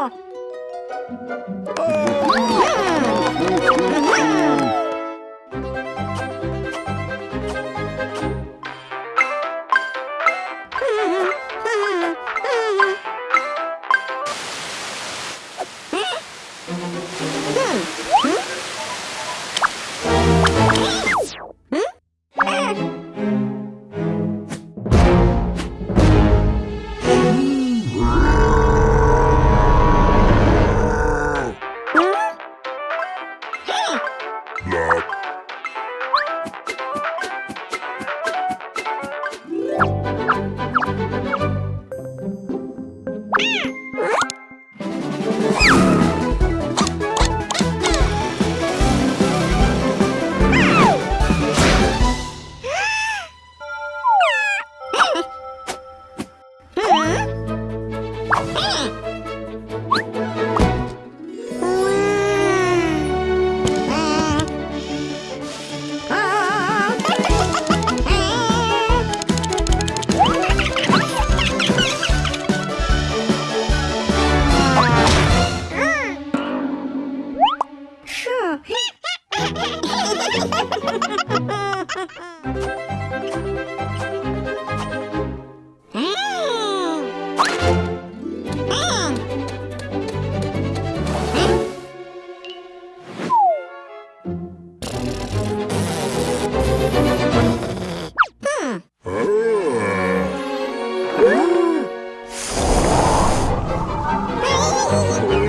Oh! Oh,